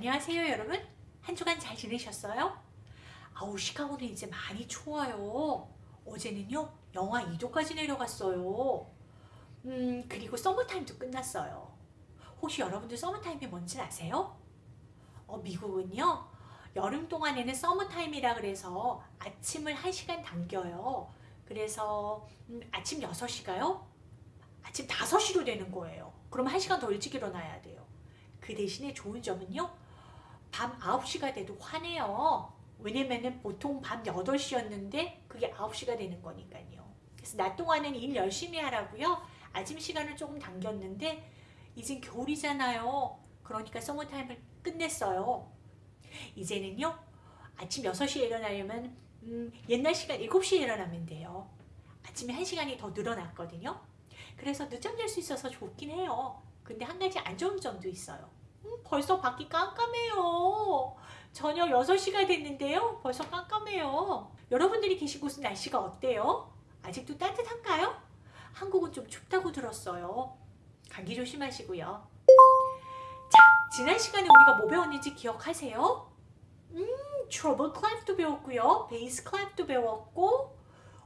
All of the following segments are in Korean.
안녕하세요 여러분. 한 주간 잘 지내셨어요? 아우 시카고는 이제 많이 추워요. 어제는요 영하 2도까지 내려갔어요. 음 그리고 서머타임도 끝났어요. 혹시 여러분들 서머타임이 뭔지 아세요? 어, 미국은요 여름 동안에는 서머타임이라 그래서 아침을 1시간 당겨요. 그래서 음, 아침 6시가요? 아침 5시로 되는 거예요. 그럼 1시간 더 일찍 일어나야 돼요. 그 대신에 좋은 점은요. 밤 9시가 돼도 화내요. 왜냐면은 보통 밤 8시였는데 그게 9시가 되는 거니까요. 그래서 낮 동안은 일 열심히 하라고요. 아침 시간을 조금 당겼는데 이젠 겨울이잖아요. 그러니까 서머타임을 끝냈어요. 이제는요. 아침 6시에 일어나려면 음, 옛날 시간 7시에 일어나면 돼요. 아침에 1시간이 더 늘어났거든요. 그래서 늦잠 잘 수 있어서 좋긴 해요. 근데 한 가지 안 좋은 점도 있어요. 음, 벌써 밖이 깜깜해요. 저녁 6시가 됐는데요. 벌써 깜깜해요. 여러분들이 계신 곳은 날씨가 어때요? 아직도 따뜻한가요? 한국은 좀 춥다고 들었어요. 감기 조심하시고요. 자, 지난 시간에 우리가 뭐 배웠는지 기억하세요? 음, 트러블 클랩도 배웠고요. 베이스 클랩도 배웠고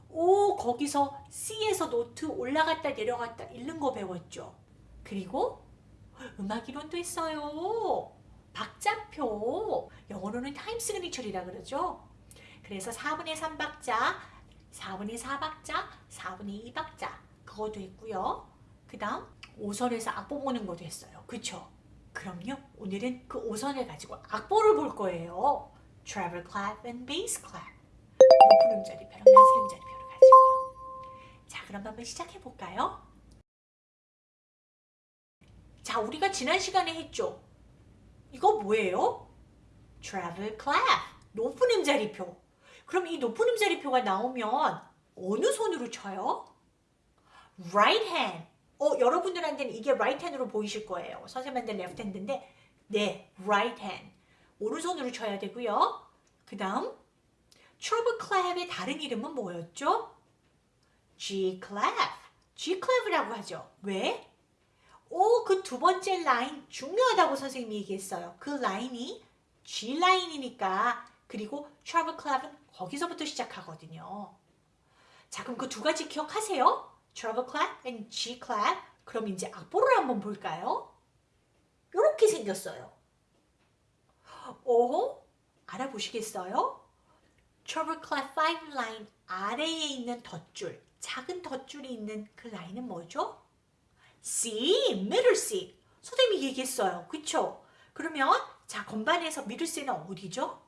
오, 거기서 C에서 note 올라갔다 내려갔다 읽는 거 배웠죠. 그리고 음악 이론도 있어요. 박자표, 영어로는 time signature라 그러죠. 그래서 4분의 3박자, 4분의 4박자, 4분의 2박자 그것도 있고요. 그 다음 5선에서 악보 보는 것도 했어요. 그쵸? 그럼요. 오늘은 그 5선을 가지고 악보를 볼 거예요. treble clap and bass clap. 높은 음자리 표랑 낮은 음자리 표를 가지고요. 자, 그럼 한번 시작해 볼까요? 자, 우리가 지난 시간에 했죠. 이거 뭐예요? travel clap, 높은 음자리표. 그럼 이 높은 음자리표가 나오면 어느 손으로 쳐요? right hand. 어, 여러분들한테는 이게 right hand으로 보이실 거예요. 선생님한테는 left hand인데 네, right hand. 오른손으로 쳐야 되고요. 그 다음 treble clap의 다른 이름은 뭐였죠? G clap. G clap이라고 하죠. 왜? 오, 그 두 번째 라인 중요하다고 선생님이 얘기했어요. 그 라인이 G 라인이니까 그리고 travel clap은 거기서부터 시작하거든요. 자, 그럼 그 두 가지 기억하세요? travel clap and G clap. 그럼 이제 악보를 한번 볼까요? 이렇게 생겼어요. 오, 알아보시겠어요? travel clap 5 라인 아래에 있는 덧줄, 작은 덧줄이 있는 그 라인은 뭐죠? C, middle C. 선생님이 얘기했어요. 그쵸? 그러면 자 건반에서 middle C는 어디죠?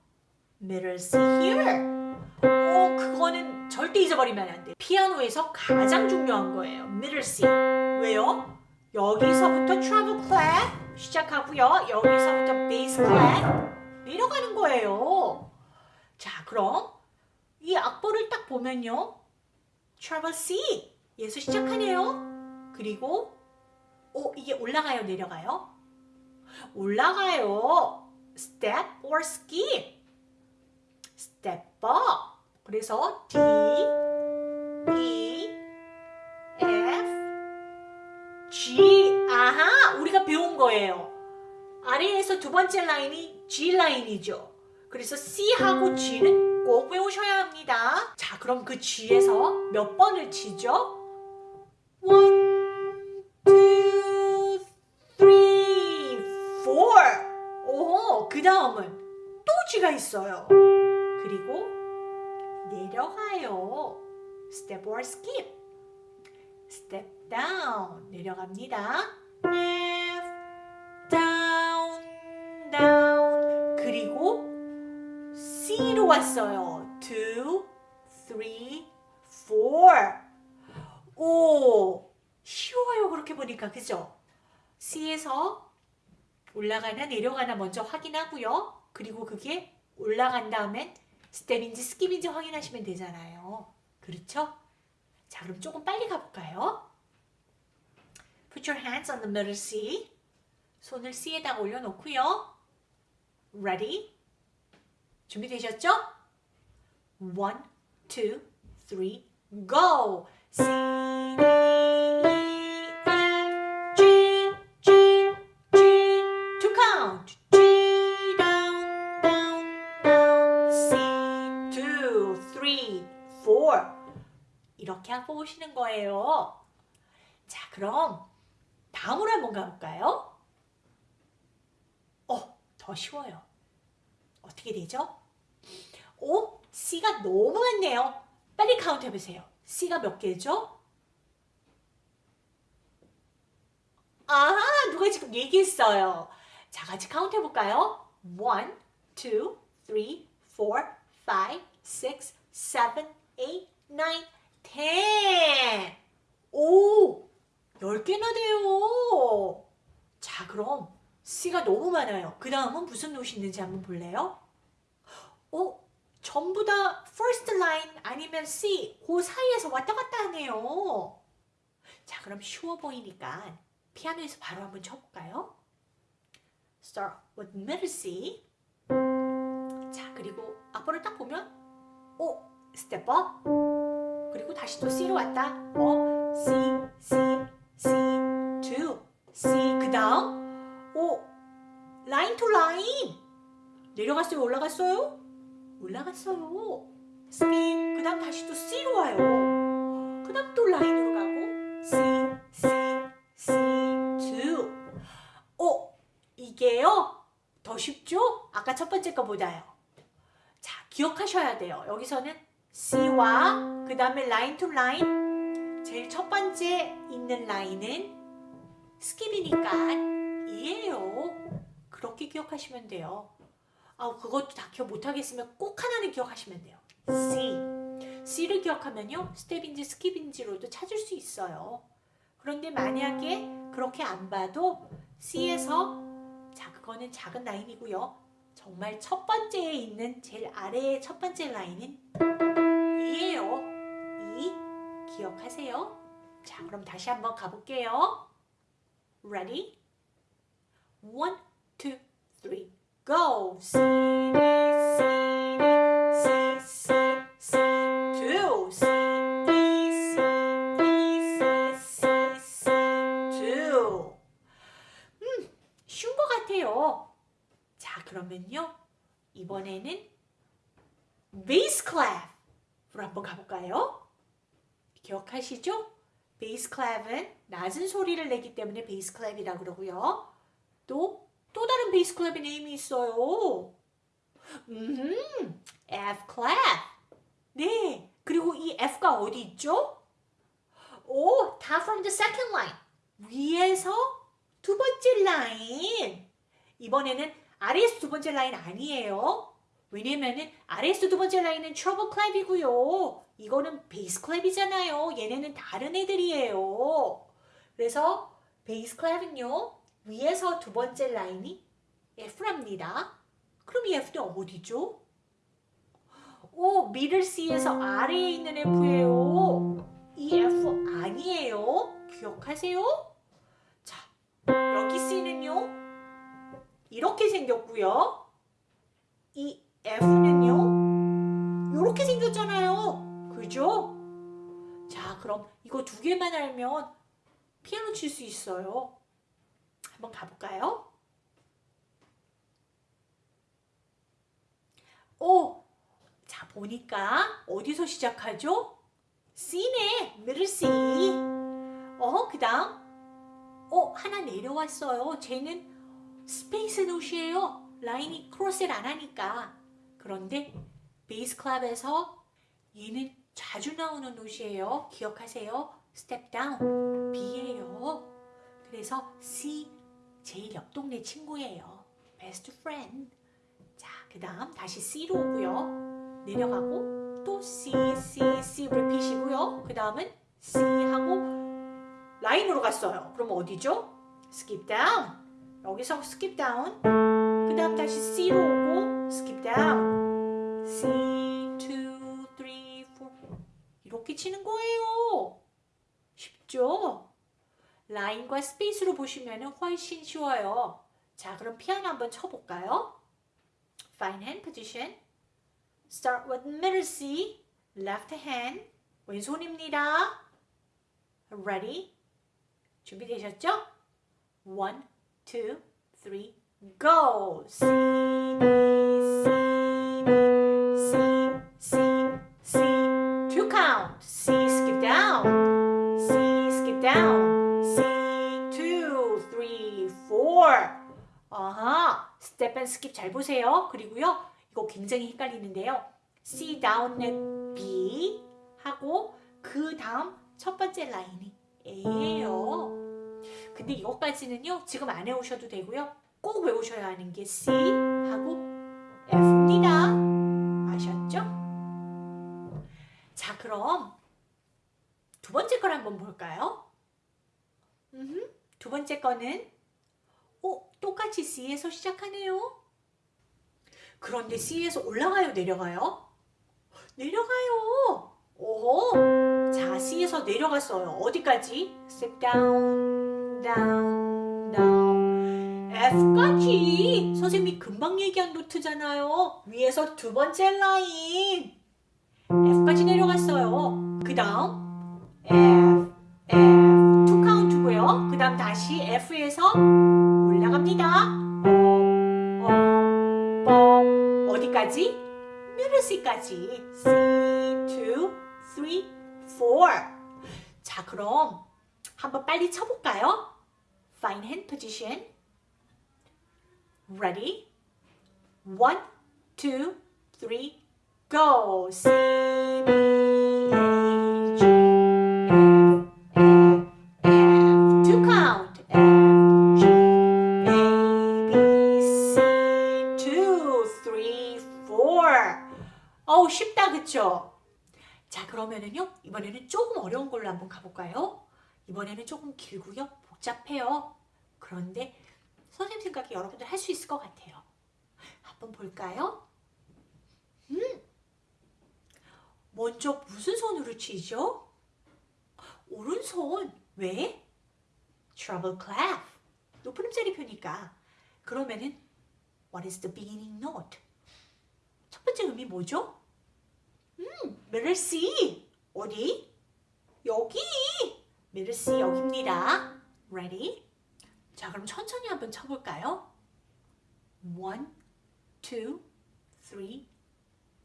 middle here. 오, 그거는 절대 잊어버리면 안 돼. 피아노에서 가장 중요한 거예요. middle. 왜요? 여기서부터 treble 시작하고요. 여기서부터 bass clap 내려가는 거예요. 자, 그럼 이 악보를 딱 보면요. treble C 에서 시작하네요. 그리고 오, 이게 올라가요, 내려가요? 올라가요. step or skip. step up. 그래서 D, E, F, G. 아하, 우리가 배운 거예요. 아래에서 두 번째 라인이 G 라인이죠. 그래서 C하고 G는 꼭 외우셔야 합니다. 자, 그럼 그 G에서 몇 번을 치죠? 그 다음은 또 G가 있어요. 그리고 내려가요. Step or skip. Step down. 내려갑니다. Left, down, down. 그리고 C로 왔어요. Two, three, four. 오, 쉬워요. 그렇게 보니까. 그죠? C에서 올라가나 내려가나 먼저 확인하고요. 그리고 그게 올라간 다음엔 step인지 skip인지 확인하시면 되잖아요. 그렇죠? 자, 그럼 조금 빨리 가볼까요? Put your hands on the middle C. 손을 C에다가 올려놓고요. Ready? 준비되셨죠? One, two, three, go! C, D, E, 이렇게 하고 오시는 거예요. 자, 그럼 다음으로 한번 가볼까요? 어, 더 쉬워요. 어떻게 되죠? 오, C가 너무 많네요. 빨리 카운트 해보세요. C가 몇 개죠? 아, 누가 지금 얘기했어요. 자, 같이 카운트 해볼까요? 1, 2, 3, 4, 5, 6, 7, 8, 9, 10. 오, 10개나 돼요. 자, 그럼 C가 너무 많아요. 그 다음은 무슨 노이 있는지 한번 볼래요? 어? 전부 다 first line 아니면 C 그 사이에서 왔다 갔다 하네요. 자, 그럼 쉬워 보이니까 피아노에서 바로 한번 쳐볼까요? Start with middle C. 자, 그리고 악보를 딱 보면 오, step up. 그리고 다시 또 C로 왔다. 어, C, C, C, 2, C. 그 다음 오, line to line. 내려갔어요? 올라갔어요? 올라갔어요. skip. 그 다음 다시 또 C로 와요. 그 다음 또 라인으로 가고 C, C, C, 2. 어, 이게요? 더 쉽죠? 아까 첫 번째 거보다요. 자, 기억하셔야 돼요. 여기서는 C와 그 다음에 line to line 제일 첫 번째 있는 라인은 skip이니까 E예요. 그렇게 기억하시면 돼요. 아, 그것도 다 기억 못하겠으면 꼭 하나는 기억하시면 돼요. C. C를 기억하면요. step인지 skip인지로도 찾을 수 있어요. 그런데 만약에 그렇게 안 봐도 C에서 자, 그거는 작은 라인이고요. 정말 첫 번째에 있는 제일 아래의 첫 번째 라인은 기억하세요. 자, 그럼 다시 한번 가볼게요. Ready? One, two, three. go. C, D, C, D, C, C, C, two. C, D, C, D, C, C, C, two. 한번 가볼까요? 기억하시죠? bass clef은 낮은 소리를 내기 때문에 bass clef이라고 그러고요. 또 또 다른 bass clef의 name이 있어요. 음, F clef. 네, 그리고 이 F가 어디 있죠? 오, 다 from the second line. 위에서 두 번째 라인. 이번에는 아래에서 두 번째 라인 아니에요. 왜냐면은 아래에서 두 번째 라인은 treble clef이고요. 이거는 bass clef이잖아요. 얘네는 다른 애들이에요. 그래서 bass clef은요. 위에서 두 번째 라인이 F랍니다. 그럼 이 F는 어디죠? 오, 미들 C에서 아래에 있는 F예요. 이 F 아니에요. 기억하세요? 자, 여기 C는요. 이렇게 생겼고요. 이 F는요. 이렇게 생겼잖아요. 그죠? 자, 그럼 이거 두 개만 알면 피아노 칠 수 있어요. 한번 가볼까요? 오! 자, 보니까 어디서 시작하죠? C네, middle C. 어, 그 다음, 어, 하나 내려왔어요. 쟤는 space note예요. 라인이 cross를 안 하니까. 그런데 bass clef에서 얘는 자주 나오는 note예요. 기억하세요. step down, B예요. 그래서 C 제일 옆 동네 친구예요. best friend. 자, 그 다음 다시 C로 오고요. 내려가고 또 C, C, C repeat이고요. 그 다음은 C 하고 라인으로 갔어요. 그럼 어디죠? skip down. 여기서 skip down. 그 다음 다시 C로 오고 skip down. 라인과 스페이스로 보시면 훨씬 쉬워요. 자, 그럼 피아노 한번 쳐볼까요? Fine hand position. Start with middle C, left hand, 왼손입니다. Ready? 준비되셨죠? One, two, three, go! C, 아하, step and skip 잘 보세요. 그리고요, 이거 굉장히 헷갈리는데요. C down은 B 하고 그 다음 첫 번째 라인이 A예요. 근데 이것까지는요, 지금 안 외우셔도 되고요. 꼭 외우셔야 하는 게 C 하고 F입니다. 아셨죠? 자, 그럼 두 번째 걸 한번 볼까요? 두 번째 거는 어, 똑같이 C에서 시작하네요. 그런데 C에서 올라가요, 내려가요? 내려가요. 오, 자, C에서 내려갔어요. 어디까지? Step down, down, down. F까지. 선생님이 금방 얘기한 노트잖아요. 위에서 두 번째 라인. F까지 내려갔어요. 그 다음 F. 그 다음 다시 F에서 올라갑니다. 어, 어, 어. 어디까지? 미드 C까지. C, 2, 3, 4. 자, 그럼 한번 빨리 쳐볼까요? Fine hand position. Ready? One, two, three, go. C, B, 그러면은요, 이번에는 조금 어려운 걸로 한번 가볼까요? 이번에는 조금 길고요, 복잡해요. 그런데 선생님 생각에 여러분들 할 수 있을 것 같아요. 한번 볼까요? 음, 먼저 무슨 손으로 치죠? 오른손. 왜? treble clef. 높은 음자리 표니까. 그러면은 what is the beginning note? 첫 번째 음이 뭐죠? 음, C. 어디? 여기. C 여기입니다. Ready? 자, 그럼 천천히 한번 쳐볼까요? One,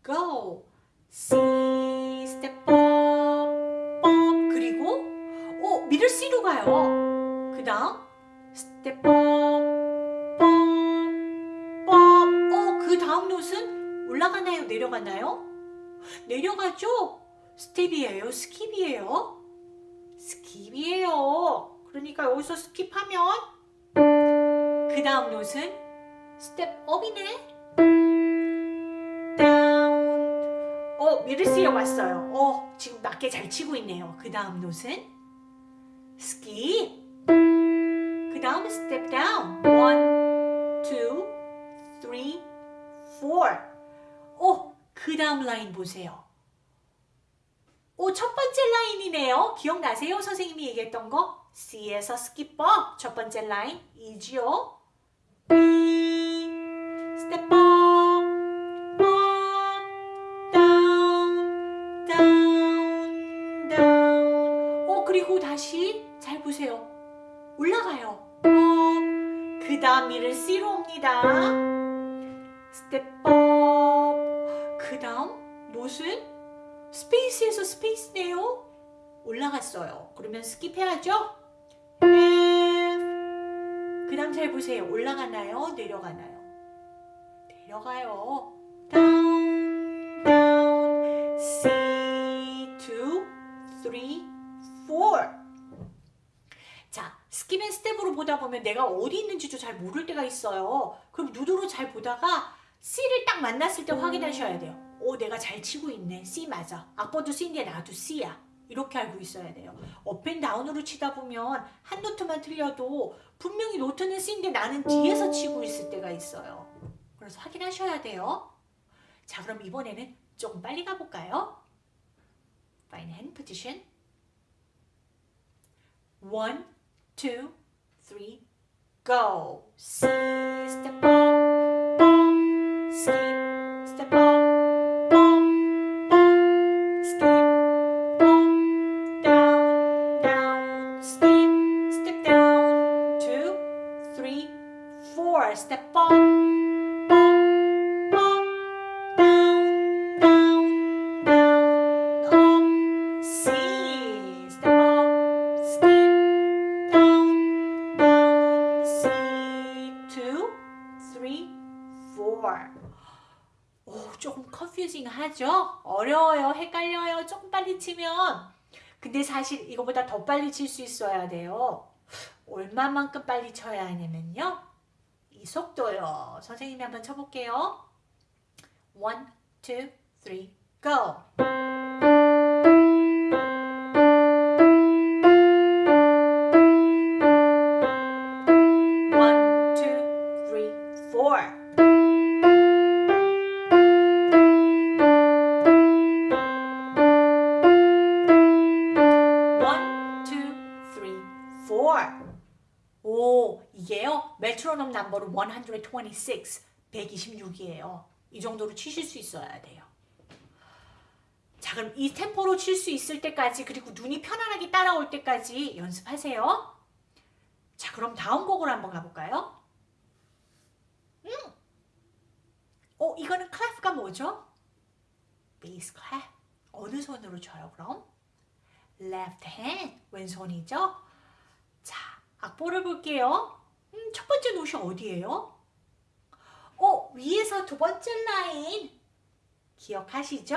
go. C, step up, up. 그리고 오, 미들 C로 가요. 그 다음 step up, up, up. 어, 그 다음 note는 올라가나요? 내려가나요? 내려가죠? step이에요? skip이에요? skip이에요. 그러니까 여기서 skip하면 그 다음 note는 step up이네. down. 어, middle C로 왔어요. 어, 지금 맞게 잘 치고 있네요. 그 다음 note는 skip. 그 다음 step down. one, two, three, four. 어, 그 다음 라인 보세요. 오, 첫 번째 라인이네요. 기억나세요? 선생님이 얘기했던 거? C에서 skip up 첫 번째 라인 E지요. step up, up, down, down, down. 어 그리고 다시 잘 보세요. 올라가요. up. 그 다음 middle C로 옵니다. step up. 그 다음 note은 space에서 space네요. 올라갔어요. 그러면 skip해야죠? F 그 다음 잘 보세요. 올라가나요? 내려가나요? 내려가요. down, C, 2, 3, 4 자, skip and step으로 보다 보면 내가 어디 있는지도 잘 모를 때가 있어요. 그럼 note로 잘 보다가 C를 딱 만났을 때 확인하셔야 돼요. 오, 내가 잘 치고 있네. C 맞아. 악보도 C인데 나도 C야. 이렇게 알고 있어야 돼요. up and down으로 치다 보면 한 note만 틀려도 분명히 note는 C인데 나는 D에서 치고 있을 때가 있어요. 그래서 확인하셔야 돼요. 자 그럼 이번에는 조금 빨리 가볼까요? Fine hand position. One, two, three, go. C, step up, bum, skip, 컨퓨징 하죠? 어려워요. 헷갈려요. 조금 빨리 치면. 근데 사실 이거보다 더 빨리 칠 수 있어야 돼요. 얼마만큼 빨리 쳐야 하냐면요. 이 속도요. 선생님이 한번 쳐볼게요. One, two, three, go. 메트로놈 number로 126, 126이에요. 이 정도로 치실 수 있어야 돼요. 자, 그럼 이 템포로 칠 수 있을 때까지 그리고 눈이 편안하게 따라올 때까지 연습하세요. 자, 그럼 다음 곡으로 한번 가볼까요? 음. 어, 이거는 clef가 뭐죠? bass clef. 어느 손으로 쳐요, 그럼? left hand, 왼손이죠? 자, 악보를 볼게요. 음, 첫 번째 노시 어디예요? 어, 위에서 두 번째 라인. 기억하시죠?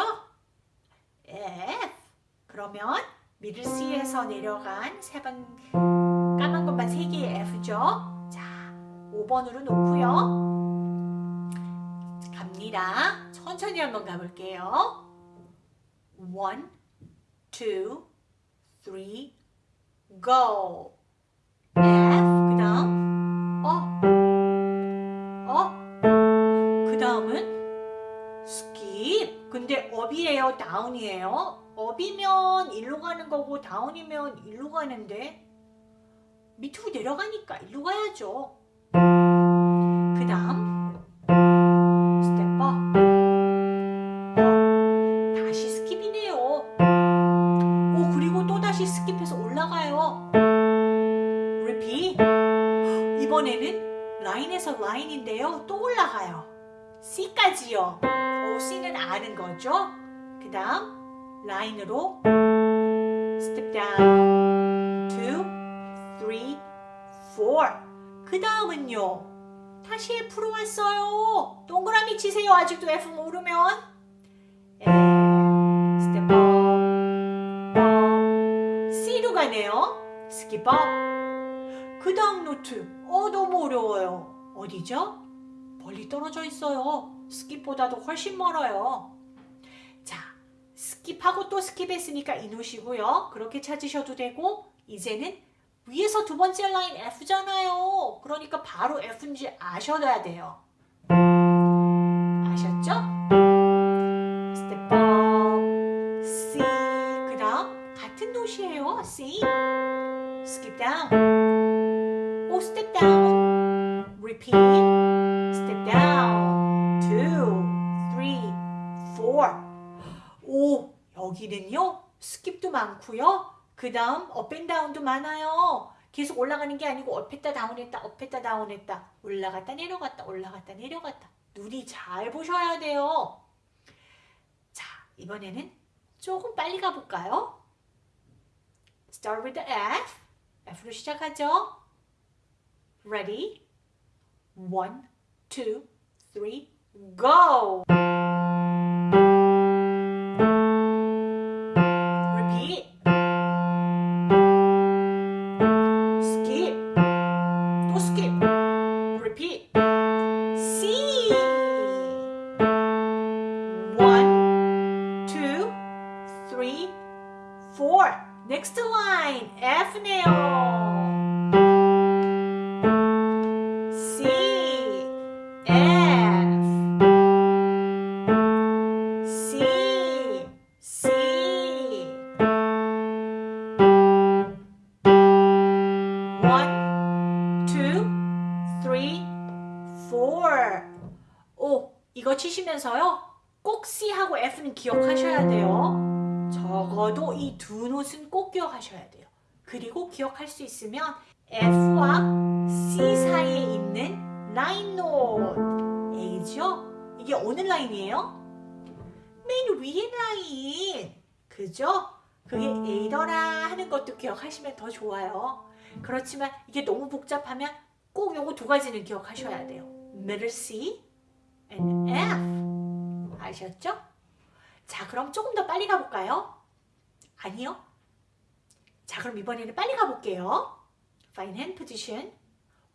F. 그러면 미들 C에서 내려간 세번 까만 것만 세 개의 F죠? 자, 5번으로 놓고요. 갑니다. 천천히 한번 가볼게요. One, two, three, go. Up이에요, down이에요? up이면 일로 가는 거고 down이면 일로 가는데 밑으로 내려가니까 일로 가야죠. 그 다음 step up. 다시 skip이네요. 오 그리고 또 다시 skip해서 올라가요. repeat. 이번에는 라인에서 라인인데요. 또 올라가요. C까지요. 오 C는 아는 거죠. 그 다음 라인으로 step down. two, three, four. 그 다음은요. 다시 F로 왔어요. 동그라미 치세요. 아직도 F 모르면. And step up, up. C로 가네요. skip up. 그 다음 노트. 어, 너무 어려워요. 어디죠? 멀리 떨어져 있어요. skip보다도 훨씬 멀어요. 자, skip하고 또 skip했으니까 이 note고요. 그렇게 찾으셔도 되고, 이제는 위에서 두 번째 라인 F잖아요. 그러니까 바로 F인지 아셔야 돼요. 아셨죠? step up, C. 그 다음 같은 note예요. C. skip down. 오, step down. repeat. Four. 오, 여기는요. skip도 많고요. 그 다음 up and down도 많아요. 계속 올라가는 게 아니고 업했다 다운했다 업했다 다운했다 올라갔다 내려갔다 올라갔다 내려갔다 눈이 잘 보셔야 돼요. 자 이번에는 조금 빨리 가볼까요? Start with the F. F로 시작하죠. Ready? One, two, three, go! Next line. F네 기억하셔야 돼요. 그리고 기억할 수 있으면 F와 C 사이에 있는 line note. A죠? 이게 어느 라인이에요? 맨 위에 라인. 그죠? 그게 A더라 하는 것도 기억하시면 더 좋아요. 그렇지만 이게 너무 복잡하면 꼭 요거 두 가지는 기억하셔야 돼요. middle C and F. 아셨죠? 자, 그럼 조금 더 빨리 가볼까요? 아니요. 자, 그럼 이번에는 빨리 가볼게요. Fine hand position.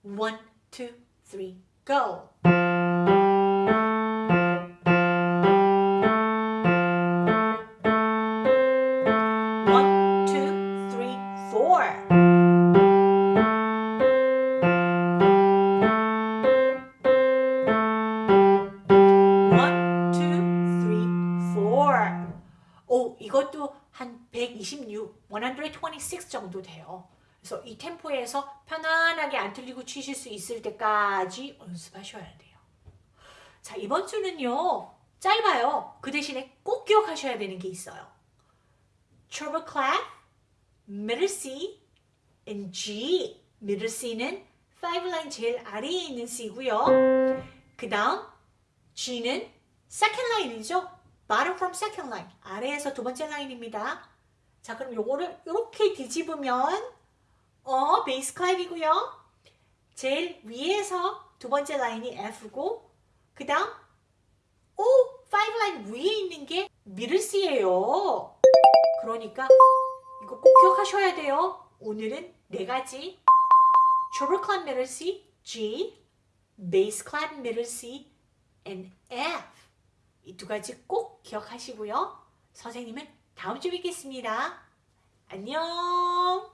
One, two, three, go. One, two, three, four. 126, 126 정도 돼요. 그래서 이 템포에서 편안하게 안 틀리고 치실 수 있을 때까지 연습하셔야 돼요. 자, 이번 주는요. 짧아요. 그 대신에 꼭 기억하셔야 되는 게 있어요. treble clef, middle C, and G. middle C는 5 line 제일 아래에 있는 C고요. 그 다음 G는 second line이죠. bottom from second line. 아래에서 두 번째 라인입니다. 자, 그럼 요거를 이렇게 뒤집으면 어, 베이스 클랩이고요. 제일 위에서 두 번째 라인이 F고 그 다음 O, 5 라인 위에 있는 게 미들 C예요. 그러니까 이거 꼭 기억하셔야 돼요. 오늘은 네 가지 treble clef G, clef middle C, and F 이 두 가지 꼭 기억하시고요. 선생님은 다음 주에 뵙겠습니다. 안녕